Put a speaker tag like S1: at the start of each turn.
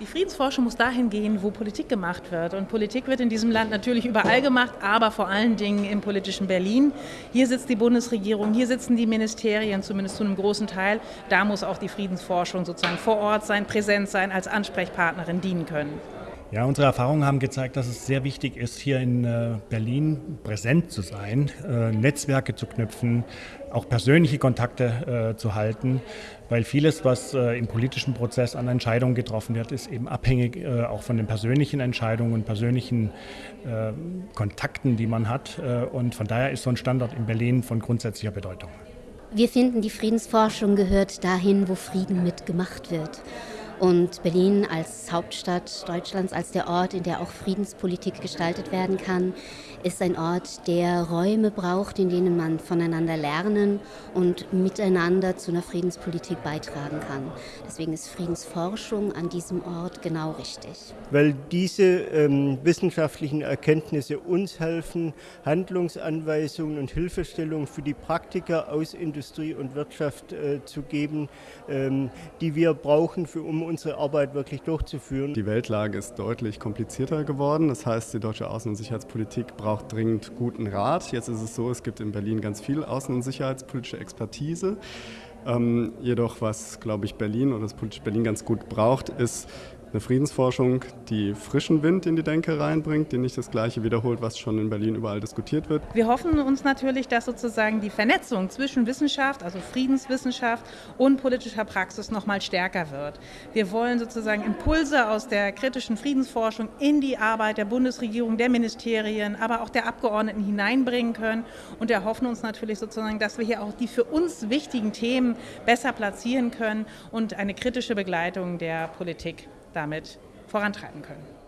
S1: Die Friedensforschung muss dahin gehen, wo Politik gemacht wird. Und Politik wird in diesem Land natürlich überall gemacht, aber vor allen Dingen im politischen Berlin. Hier sitzt die Bundesregierung, hier sitzen die Ministerien, zumindest zu einem großen Teil. Da muss auch die Friedensforschung sozusagen vor Ort sein, präsent sein, als Ansprechpartnerin dienen können.
S2: Ja, unsere Erfahrungen haben gezeigt, dass es sehr wichtig ist, hier in äh, Berlin präsent zu sein, äh, Netzwerke zu knüpfen, auch persönliche Kontakte äh, zu halten, weil vieles, was im politischen Prozess an Entscheidungen getroffen wird, ist eben abhängig auch von den persönlichen Entscheidungen und persönlichen Kontakten, die man hat. Und von daher ist so ein Standort in Berlin von grundsätzlicher Bedeutung.
S3: Wir finden, die Friedensforschung gehört dahin, wo Frieden mitgemacht wird. Und Berlin als Hauptstadt Deutschlands, als der Ort, in der auch Friedenspolitik gestaltet werden kann, ist ein Ort, der Räume braucht, in denen man voneinander lernen und miteinander zu einer Friedenspolitik beitragen kann. Deswegen ist Friedensforschung an diesem Ort genau richtig.
S4: Weil diese ähm, wissenschaftlichen Erkenntnisse uns helfen, Handlungsanweisungen und Hilfestellungen für die Praktiker aus Industrie und Wirtschaft äh, zu geben, ähm, die wir brauchen, für, um unsere Arbeit wirklich durchzuführen.
S5: Die Weltlage ist deutlich komplizierter geworden. Das heißt, die deutsche Außen- und Sicherheitspolitik braucht dringend guten Rat. Jetzt ist es so, es gibt in Berlin ganz viel außen- und sicherheitspolitische Expertise. Ähm, jedoch, was, glaube ich, Berlin oder das politische Berlin ganz gut braucht, ist eine Friedensforschung, die frischen Wind in die Denke reinbringt, die nicht das Gleiche wiederholt, was schon in Berlin überall diskutiert wird.
S1: Wir hoffen uns natürlich, dass sozusagen die Vernetzung zwischen Wissenschaft, also Friedenswissenschaft und politischer Praxis noch mal stärker wird. Wir wollen sozusagen Impulse aus der kritischen Friedensforschung in die Arbeit der Bundesregierung, der Ministerien, aber auch der Abgeordneten hineinbringen können und erhoffen uns natürlich sozusagen, dass wir hier auch die für uns wichtigen Themen besser platzieren können und eine kritische Begleitung der Politik damit vorantreiben können.